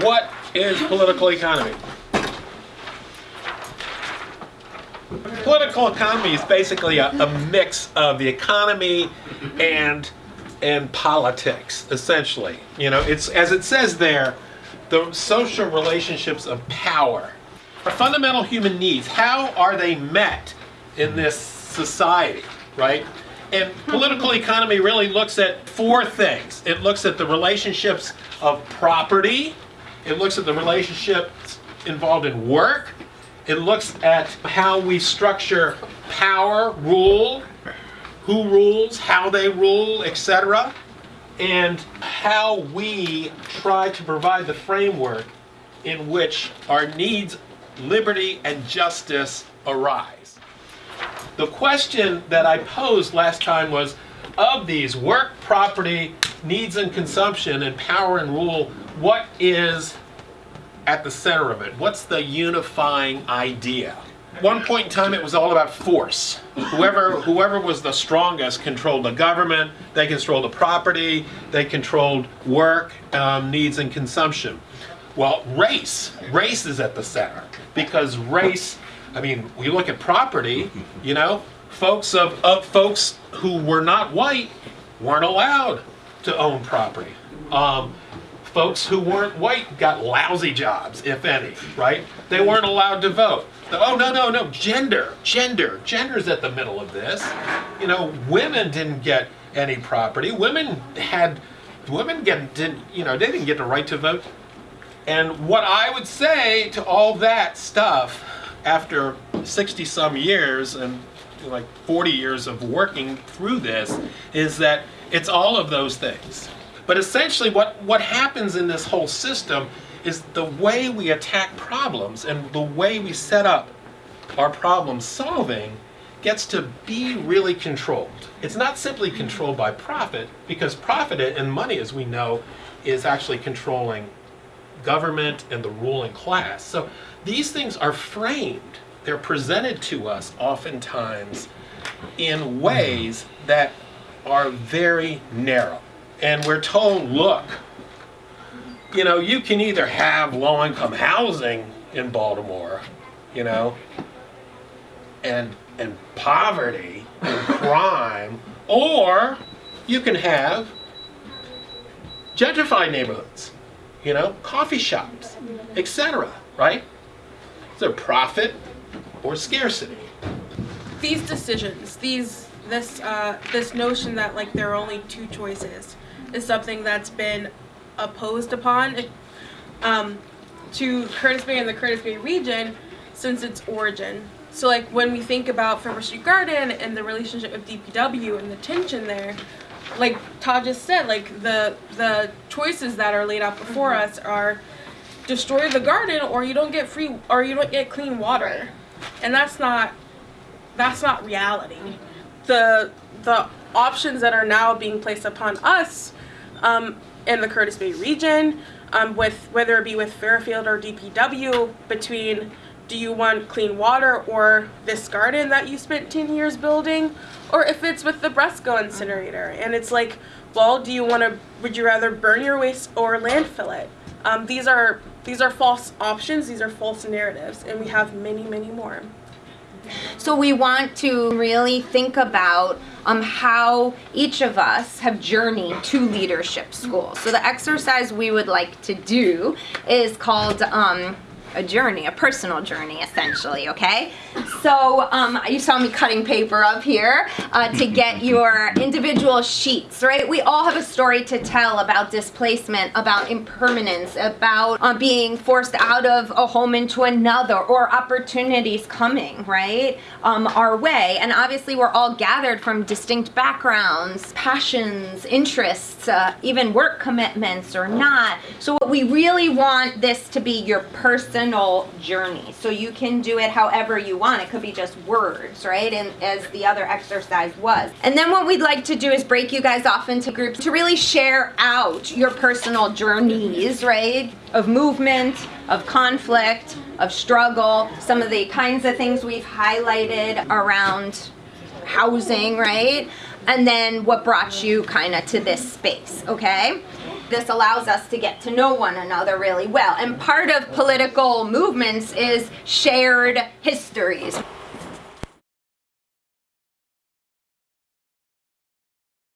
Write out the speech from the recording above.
what is political economy? Political economy is basically a, a mix of the economy and and politics, essentially. You know, it's as it says there, the social relationships of power. Our fundamental human needs, how are they met in this society, right? And political economy really looks at four things. It looks at the relationships of property, it looks at the relationships involved in work, it looks at how we structure power, rule, who rules, how they rule, etc. And how we try to provide the framework in which our needs, liberty, and justice arise. The question that I posed last time was, of these work, property, needs and consumption, and power and rule, what is at the center of it? What's the unifying idea? one point in time it was all about force. Whoever, whoever was the strongest controlled the government, they controlled the property, they controlled work, um, needs and consumption. Well, race, race is at the center because race, I mean, we look at property, you know, folks of, of folks who were not white weren't allowed to own property. Um, folks who weren't white got lousy jobs, if any, right? They weren't allowed to vote. Oh, no, no, no, gender, gender. Gender's at the middle of this. You know, women didn't get any property. Women had, women get, didn't, you know, they didn't get the right to vote. And what I would say to all that stuff after 60 some years and like 40 years of working through this is that it's all of those things. But essentially what, what happens in this whole system is the way we attack problems and the way we set up our problem solving gets to be really controlled. It's not simply controlled by profit, because profit and money, as we know, is actually controlling government and the ruling class. So these things are framed, they're presented to us oftentimes in ways that are very narrow. And we're told, look, you know, you can either have low-income housing in Baltimore, you know, and and poverty and crime, or you can have gentrified neighborhoods, you know, coffee shops, etc. Right? Is there profit or scarcity? These decisions, these this uh, this notion that like there are only two choices, is something that's been opposed upon um, to Curtis Bay and the Curtis Bay region since its origin. So like when we think about Filbert Street Garden and the relationship of DPW and the tension there, like Todd just said, like the the choices that are laid out before us are destroy the garden or you don't get free or you don't get clean water. And that's not that's not reality. The the options that are now being placed upon us um, in the Curtis Bay region, um, with whether it be with Fairfield or DPW, between do you want clean water or this garden that you spent 10 years building, or if it's with the Bresco incinerator, and it's like, well, do you want to, would you rather burn your waste or landfill it? Um, these are these are false options, these are false narratives, and we have many, many more. So we want to really think about um, how each of us have journeyed to leadership school. So the exercise we would like to do is called um, a journey, a personal journey, essentially, okay? So um, you saw me cutting paper up here uh, to get your individual sheets, right? We all have a story to tell about displacement, about impermanence, about uh, being forced out of a home into another, or opportunities coming, right, um, our way. And obviously we're all gathered from distinct backgrounds, passions, interests, uh, even work commitments or not. So what we really want this to be your person personal journey. So you can do it however you want. It could be just words, right? And as the other exercise was. And then what we'd like to do is break you guys off into groups to really share out your personal journeys, right? Of movement, of conflict, of struggle, some of the kinds of things we've highlighted around housing, right? And then what brought you kind of to this space, okay? This allows us to get to know one another really well. And part of political movements is shared histories.